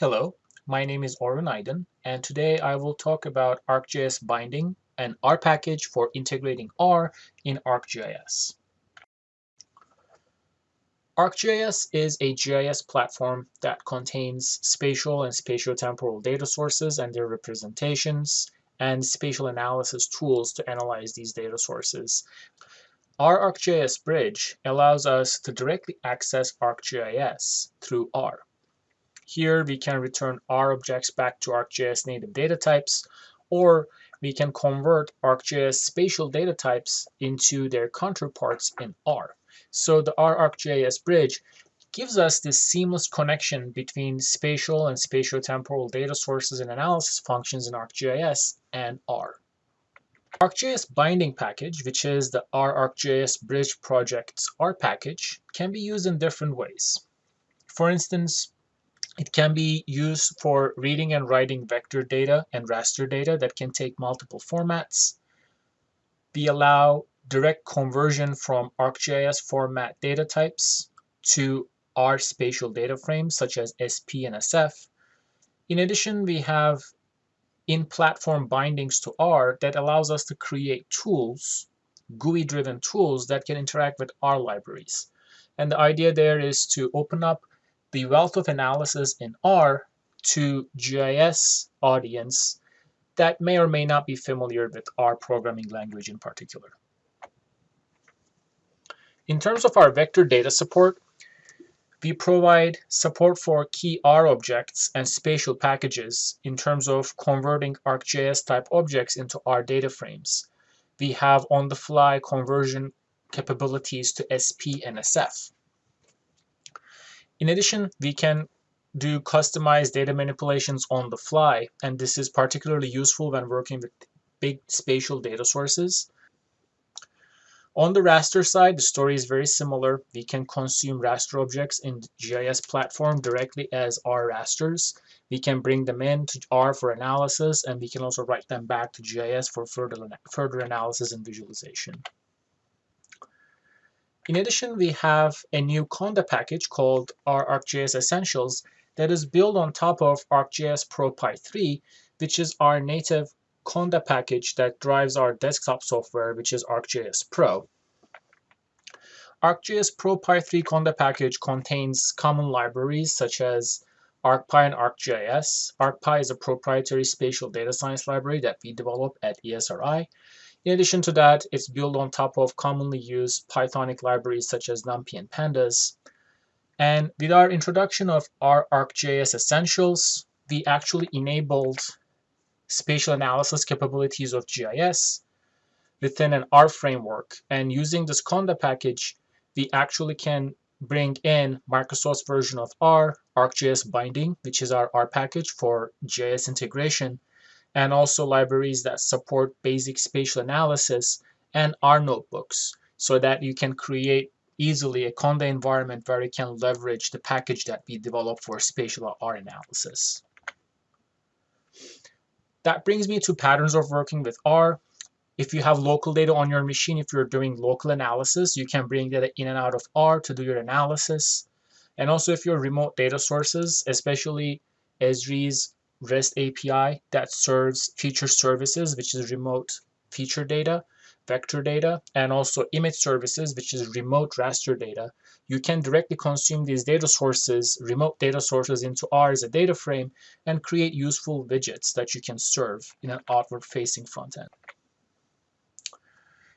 Hello, my name is Orhun Aydın, and today I will talk about ArcGIS binding, an R package for integrating R in ArcGIS. ArcGIS is a GIS platform that contains spatial and spatiotemporal data sources and their representations, and spatial analysis tools to analyze these data sources. R ArcGIS bridge allows us to directly access ArcGIS through R. Here we can return R objects back to ArcGIS native data types, or we can convert ArcGIS spatial data types into their counterparts in R. So the R ArcGIS bridge gives us this seamless connection between spatial and spatiotemporal data sources and analysis functions in ArcGIS and R. ArcGIS binding package, which is the R ArcGIS bridge project's R package, can be used in different ways. For instance, it can be used for reading and writing vector data and raster data that can take multiple formats. We allow direct conversion from ArcGIS format data types to R spatial data frames such as SP and SF. In addition, we have in-platform bindings to R that allows us to create tools, GUI-driven tools that can interact with R libraries. And the idea there is to open up the wealth of analysis in R to GIS audience that may or may not be familiar with R programming language in particular. In terms of our vector data support, we provide support for key R objects and spatial packages in terms of converting ArcGIS type objects into R data frames. We have on-the-fly conversion capabilities to SP and SF. In addition, we can do customized data manipulations on the fly, and this is particularly useful when working with big spatial data sources. On the raster side, the story is very similar. We can consume raster objects in the GIS platform directly as R rasters. We can bring them in to R for analysis, and we can also write them back to GIS for further, further analysis and visualization. In addition, we have a new Conda package called R ArcGIS Essentials that is built on top of ArcGIS ProPy 3, which is our native Conda package that drives our desktop software, which is ArcGIS Pro. ArcGIS ProPy 3 Conda package contains common libraries such as ArcPy and ArcGIS. ArcPy is a proprietary spatial data science library that we develop at ESRI. In addition to that, it's built on top of commonly used Pythonic libraries such as NumPy and Pandas. And with our introduction of R ArcGIS Essentials, we actually enabled spatial analysis capabilities of GIS within an R framework. And using this Conda package, we actually can bring in Microsoft's version of R, ArcGIS Binding, which is our R package for GIS integration, and also libraries that support basic spatial analysis and R notebooks so that you can create easily a Conda environment where you can leverage the package that we developed for spatial R analysis. That brings me to patterns of working with R. If you have local data on your machine, if you're doing local analysis, you can bring data in and out of R to do your analysis. And also if you're remote data sources, especially Esri's REST API that serves feature services, which is remote feature data, vector data, and also image services, which is remote raster data. You can directly consume these data sources, remote data sources into R as a data frame and create useful widgets that you can serve in an outward-facing front end.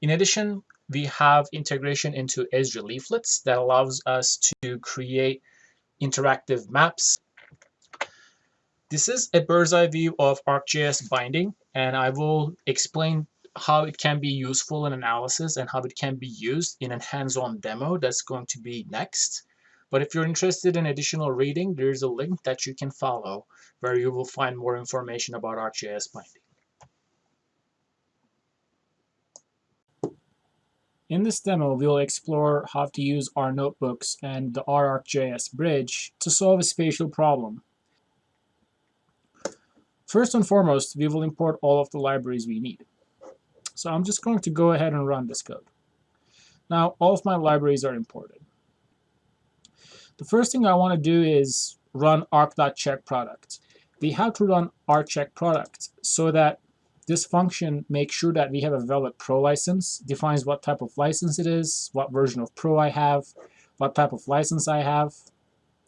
In addition, we have integration into Esri leaflets that allows us to create interactive maps this is a bird's eye view of ArcGIS binding, and I will explain how it can be useful in analysis and how it can be used in a hands-on demo that's going to be next. But if you're interested in additional reading, there's a link that you can follow where you will find more information about ArcGIS binding. In this demo, we'll explore how to use R notebooks and the R ArcGIS bridge to solve a spatial problem. First and foremost, we will import all of the libraries we need. So I'm just going to go ahead and run this code. Now, all of my libraries are imported. The first thing I want to do is run arc.check product. We have to run arc.check product so that this function makes sure that we have a valid pro license, defines what type of license it is, what version of pro I have, what type of license I have.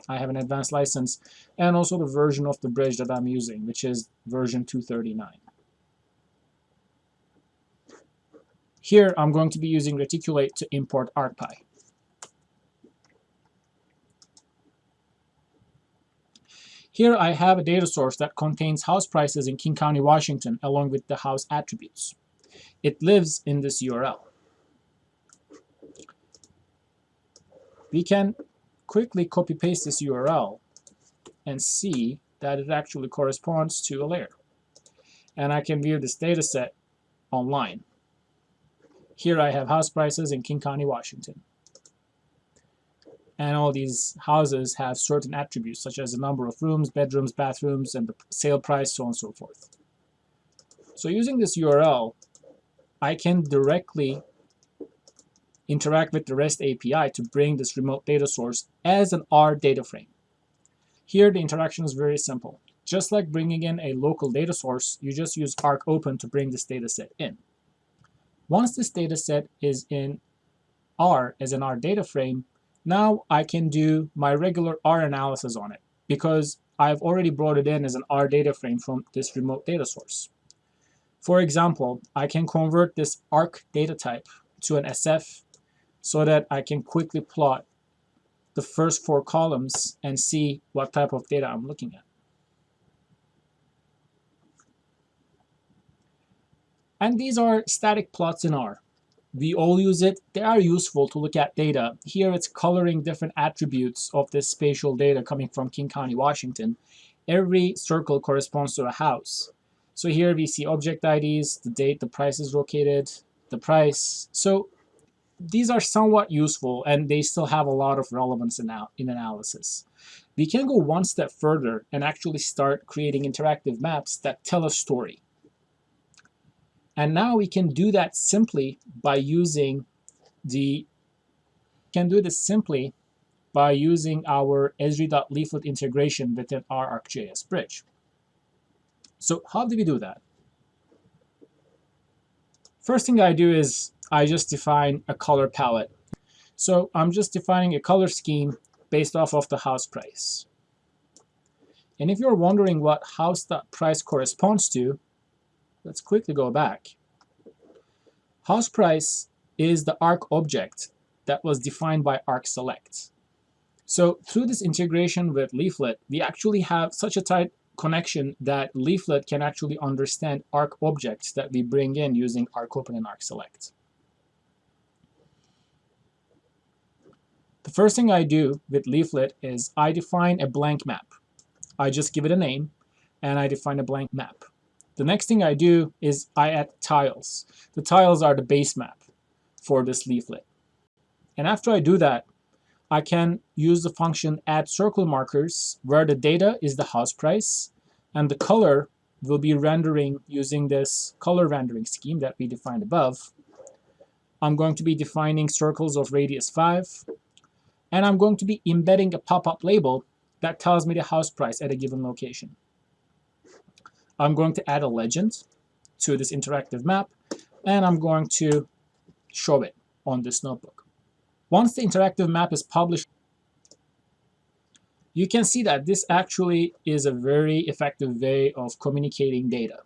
I have an advanced license, and also the version of the bridge that I'm using, which is version 239. Here, I'm going to be using Reticulate to import ArcPy. Here I have a data source that contains house prices in King County, Washington, along with the house attributes. It lives in this URL. We can quickly copy paste this URL and see that it actually corresponds to a layer. And I can view this data set online. Here I have house prices in King County, Washington and all these houses have certain attributes such as the number of rooms, bedrooms, bathrooms, and the sale price, so on and so forth. So using this URL, I can directly interact with the REST API to bring this remote data source as an R data frame. Here the interaction is very simple. Just like bringing in a local data source, you just use Arc Open to bring this data set in. Once this data set is in R as an R data frame, now I can do my regular R analysis on it because I've already brought it in as an R data frame from this remote data source. For example, I can convert this ARC data type to an SF so that I can quickly plot the first four columns and see what type of data I'm looking at. And these are static plots in R we all use it. They are useful to look at data. Here it's coloring different attributes of this spatial data coming from King County, Washington. Every circle corresponds to a house. So here we see object IDs, the date the price is located, the price. So these are somewhat useful and they still have a lot of relevance in, in analysis. We can go one step further and actually start creating interactive maps that tell a story. And now we can do that simply by using the can do this simply by using our Esri.leaflet integration within R ArcGIS bridge. So how do we do that? First thing I do is I just define a color palette. So I'm just defining a color scheme based off of the house price. And if you're wondering what house price corresponds to, Let's quickly go back. House price is the arc object that was defined by arc select. So through this integration with Leaflet, we actually have such a tight connection that Leaflet can actually understand arc objects that we bring in using arc open and arc select. The first thing I do with Leaflet is I define a blank map. I just give it a name and I define a blank map. The next thing I do is I add tiles. The tiles are the base map for this leaflet. And after I do that, I can use the function add circle markers where the data is the house price and the color will be rendering using this color rendering scheme that we defined above. I'm going to be defining circles of radius 5 and I'm going to be embedding a pop-up label that tells me the house price at a given location. I'm going to add a legend to this interactive map, and I'm going to show it on this notebook. Once the interactive map is published, you can see that this actually is a very effective way of communicating data.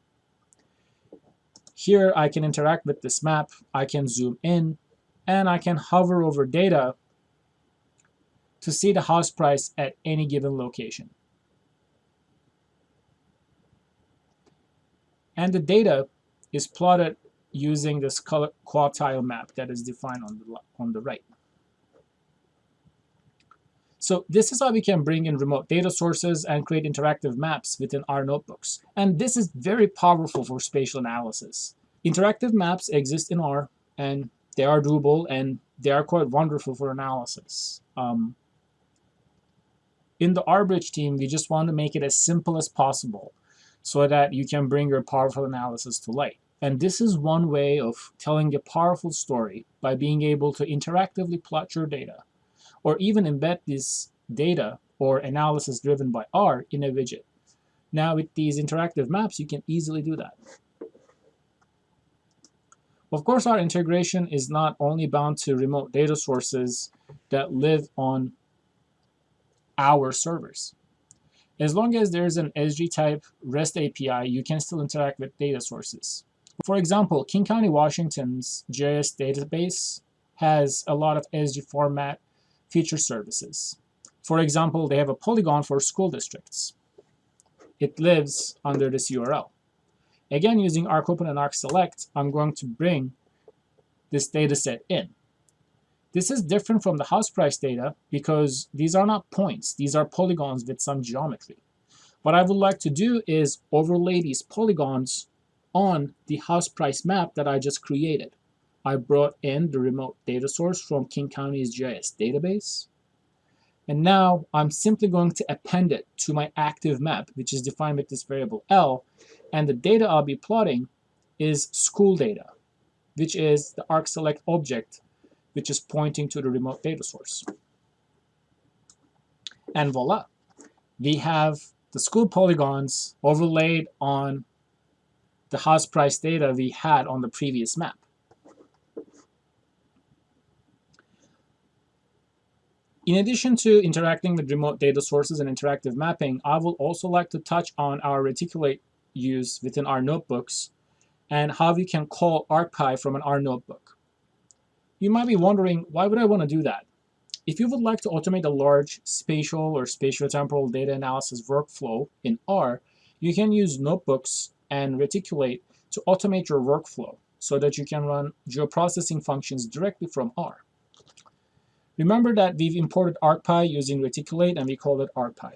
Here I can interact with this map, I can zoom in, and I can hover over data to see the house price at any given location. And the data is plotted using this quartile map that is defined on the, on the right. So this is how we can bring in remote data sources and create interactive maps within our notebooks. And this is very powerful for spatial analysis. Interactive maps exist in R and they are doable and they are quite wonderful for analysis. Um, in the RBridge team, we just want to make it as simple as possible so that you can bring your powerful analysis to light. And this is one way of telling a powerful story by being able to interactively plot your data or even embed this data or analysis driven by R in a widget. Now with these interactive maps, you can easily do that. Of course, our integration is not only bound to remote data sources that live on our servers. As long as there's an Esri-type REST API, you can still interact with data sources. For example, King County, Washington's GIS database has a lot of SG format feature services. For example, they have a polygon for school districts. It lives under this URL. Again, using ArcOpen and ArcSelect, I'm going to bring this data set in. This is different from the house price data because these are not points. These are polygons with some geometry. What I would like to do is overlay these polygons on the house price map that I just created. I brought in the remote data source from King County's GIS database. And now I'm simply going to append it to my active map, which is defined with this variable L. And the data I'll be plotting is school data, which is the ArcSelect object which is pointing to the remote data source. And voila, we have the school polygons overlaid on the house price data we had on the previous map. In addition to interacting with remote data sources and interactive mapping, I will also like to touch on our reticulate use within our notebooks and how we can call ArcPy from an R notebook. You might be wondering, why would I want to do that? If you would like to automate a large spatial or spatiotemporal data analysis workflow in R, you can use notebooks and Reticulate to automate your workflow so that you can run geoprocessing functions directly from R. Remember that we've imported ArcPy using Reticulate and we call it ArcPy.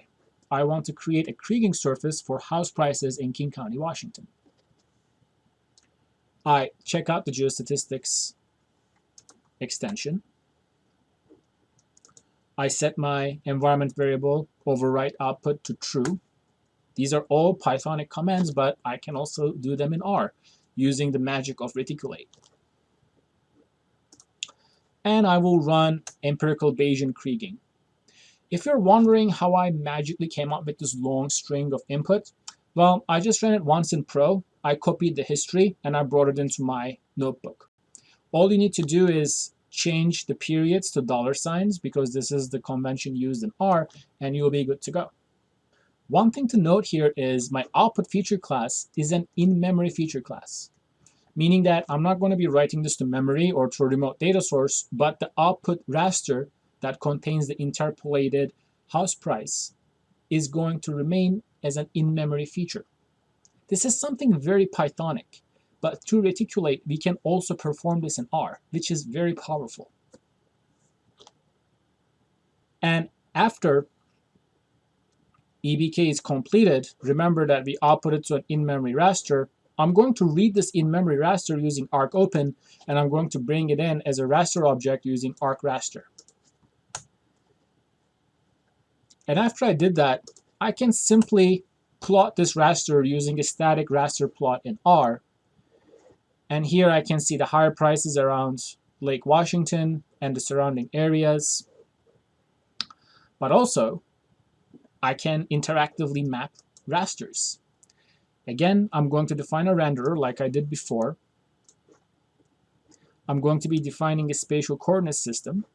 I want to create a kriging surface for house prices in King County, Washington. I check out the geostatistics extension. I set my environment variable overwrite output to true. These are all Pythonic commands, but I can also do them in R using the magic of reticulate. And I will run empirical Bayesian kriging. If you're wondering how I magically came up with this long string of input, well, I just ran it once in Pro. I copied the history and I brought it into my notebook. All you need to do is change the periods to dollar signs because this is the convention used in R and you'll be good to go. One thing to note here is my output feature class is an in-memory feature class, meaning that I'm not going to be writing this to memory or to a remote data source, but the output raster that contains the interpolated house price is going to remain as an in-memory feature. This is something very Pythonic. But through Reticulate, we can also perform this in R, which is very powerful. And after EBK is completed, remember that we output it to an in-memory raster. I'm going to read this in-memory raster using Arc Open, and I'm going to bring it in as a raster object using Arc Raster. And after I did that, I can simply plot this raster using a static raster plot in R, and here I can see the higher prices around Lake Washington and the surrounding areas. But also, I can interactively map rasters. Again, I'm going to define a renderer like I did before. I'm going to be defining a spatial coordinate system.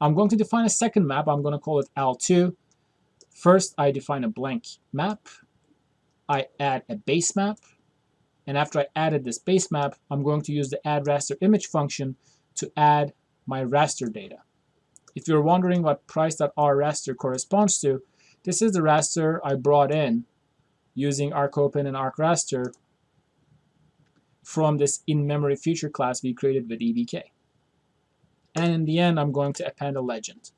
I'm going to define a second map. I'm going to call it L2. First, I define a blank map. I add a base map. And after I added this base map, I'm going to use the add raster image function to add my raster data. If you're wondering what price.r raster corresponds to, this is the raster I brought in using ArcOpen and ArcRaster from this in-memory feature class we created with EBK. And in the end, I'm going to append a legend.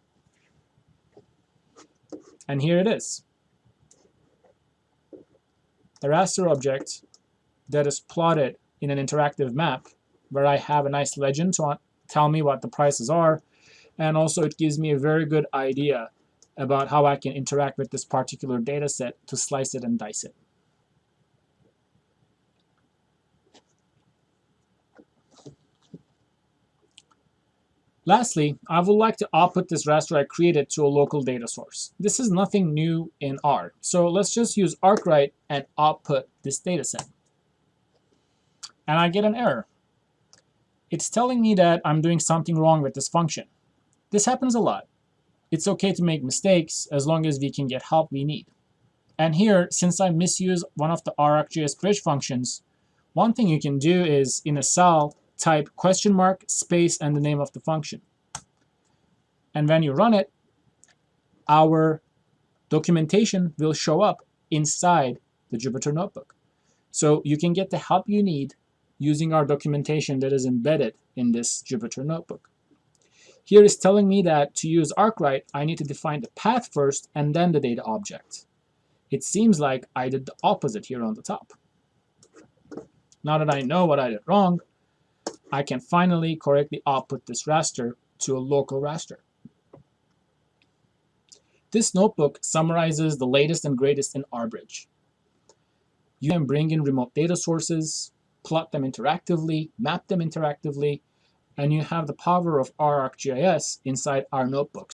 And here it is. The raster object that is plotted in an interactive map where I have a nice legend to tell me what the prices are and also it gives me a very good idea about how I can interact with this particular data set to slice it and dice it. Lastly, I would like to output this raster I created to a local data source. This is nothing new in R, so let's just use arkwrite and output this dataset. And I get an error. It's telling me that I'm doing something wrong with this function. This happens a lot. It's okay to make mistakes as long as we can get help we need. And here, since I misuse one of the RArcGIS bridge functions, one thing you can do is in a cell, type question mark, space, and the name of the function. And when you run it, our documentation will show up inside the Jupyter Notebook. So you can get the help you need using our documentation that is embedded in this Jupyter Notebook. Here is telling me that to use arkwrite, I need to define the path first and then the data object. It seems like I did the opposite here on the top. Now that I know what I did wrong, I can finally correctly output this raster to a local raster. This notebook summarizes the latest and greatest in RBridge. You can bring in remote data sources, plot them interactively, map them interactively, and you have the power of ArcGIS inside our notebooks.